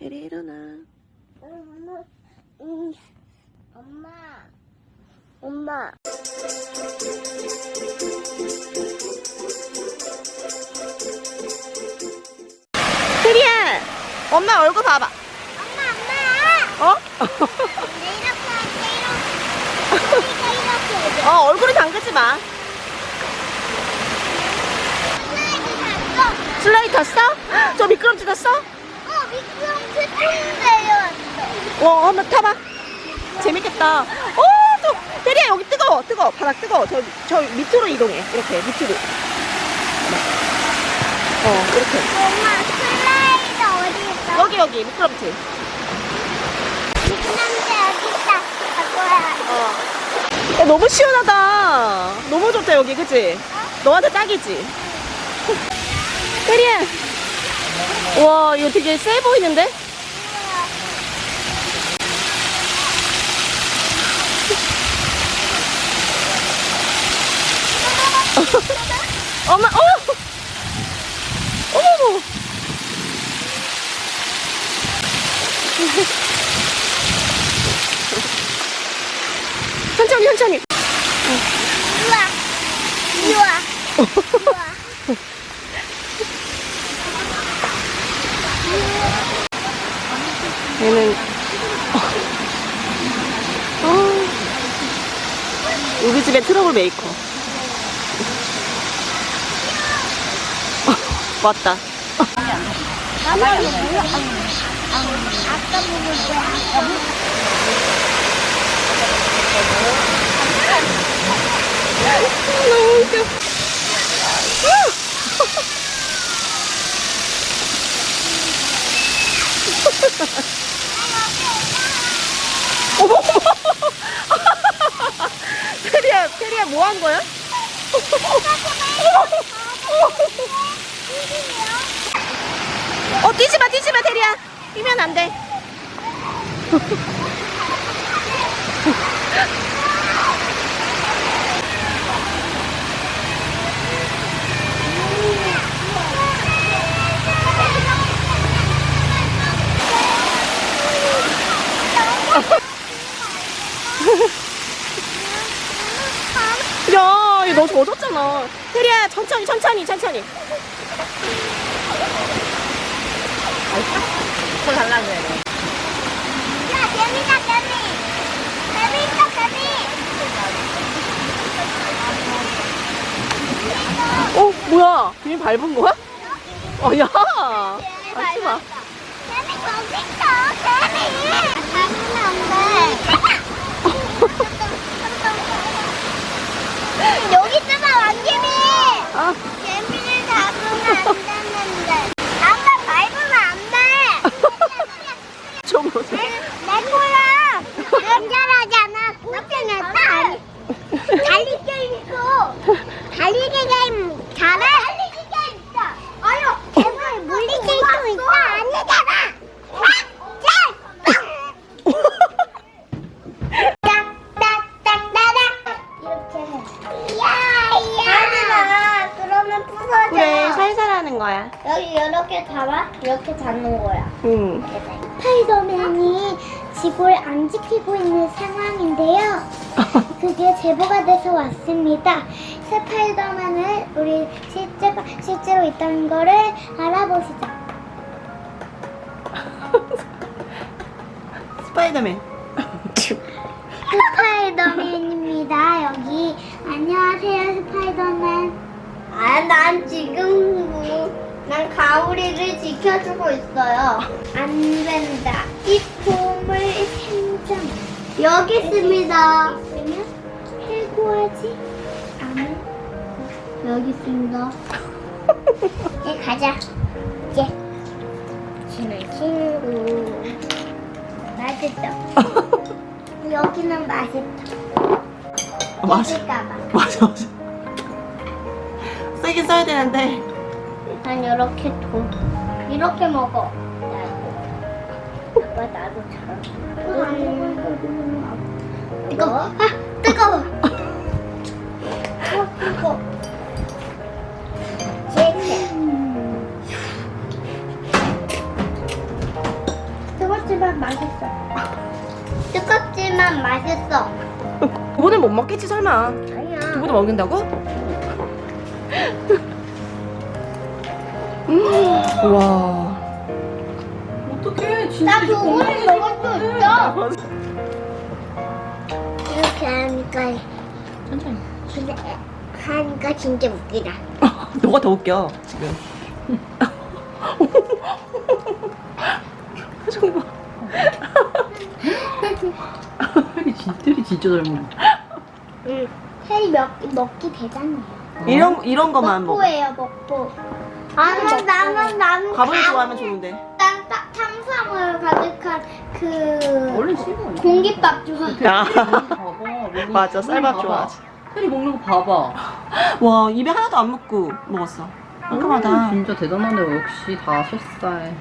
혜리 일어나. 엄마, 음, 엄마, 엄마. 혜리야, 엄마 얼굴 봐봐. 엄마, 엄마. 어? 내 이렇게 할게, 이렇게. 이렇게 해줘. 어, 얼굴에 담그지 마. 슬라이드 탔어. 저 미끄럼틀 탔어? 어, 통대요. 어, 한번 타봐. 재밌겠다. 어, 또, 혜리야, 여기 뜨거워, 뜨거워. 바닥 뜨거워. 저, 저 밑으로 이동해. 이렇게, 밑으로. 어, 이렇게. 엄마, 슬라이드 어디 있어? 여기, 여기, 미끄럼틀. 미끄럼틀 어디 있다. 어. 야, 너무 시원하다. 너무 좋다, 여기, 그치? 너한테 딱이지? 혜리야. 와, 이거 되게 세 보이는데? 엄마, 어! 어머머! 천천히, 천천히. 우와. 우와. 우와. 얘는 어. 우리 집의 트러블 메이커 어, 왔다. 너무 웃겨 어머 테리야 테리야 뭐 한 거야? 어 뛰지 마 뛰지 마 테리야 뛰면 안돼 야, 너 젖었잖아. 테리야, 천천히, 천천히, 천천히. 뭘 달라고 해. 야, 개미다, 개미. 개미 있어, 개미. 어, 뭐야? 비밀 밟은 거야? 어, 야. 하지 마. 개미 거기 있어, 개미. 잡으면 안 돼. 여기 있잖아, 왕개미. 아, 개미를 잡으면 안 되는데. 아빠 밟으면 안 돼. 좀 보세요. 내 거야. 안전하잖아. 꽃피는 다 달리기 게임 있어. 달리기 게임 잘해? 달리기 게임 있어. 아유, 개물 물리기 게임 있어. 아니잖아. 그래, 살살 하는 거야. 여기 이렇게 잡아? 이렇게 잡는 거야. 응. 스파이더맨이 지구를 안 지키고 있는 상황인데요. 그게 제보가 돼서 왔습니다. 스파이더맨을 우리 실제가 실제로 있다는 거를 알아보시죠. 스파이더맨. 스파이더맨입니다. 여기 안녕하세요, 스파이더맨. 아, 난 지금 난 가오리를 지켜주고 있어요. 안 된다. 이 보물 생점 여기 있습니다. 있으면 해고하지 않을 여기 있습니다. 이제 가자. 이제 친한 친구. 맛있다. 여기는 맛있다. 까봐 맞아, 맞아. 세게 써야 되는데. 난 이렇게 도 이렇게 먹어. 나도. 아빠 나도 잘. 뜨거워. 아 뜨거워. 어, 뜨거. 제게. 뜨겁지만 맛있어. 뜨겁지만 맛있어. 두부는 못 먹겠지 설마. 아니야. 두부도 먹는다고? 음, 와. 어떡해 진짜 나 이거 두부를 먹을 수 있어. 이렇게 하니까 천천히 근데 하니까 진짜 웃기다. 너가 더 웃겨 지금. 표정 봐. 혜리 진짜 진짜 잘 먹어 응. 혜리 먹 먹기 대단해요. 이런 이런 거만 먹어. 먹보예요 먹보. 아니 나는 나는 밥을 다 좋아하면 좋은데. 난 딱 탄수화물 가득한 그 원래 씹어 공깃밥 좋아해. 아. 봐봐 맞아, 거 쌀밥 봐봐. 좋아하지. 혜리 먹는 거 봐봐 와 입에 하나도 안 묻고 먹었어. 깔끔하다. 오, 진짜 대단하네 역시 다섯 살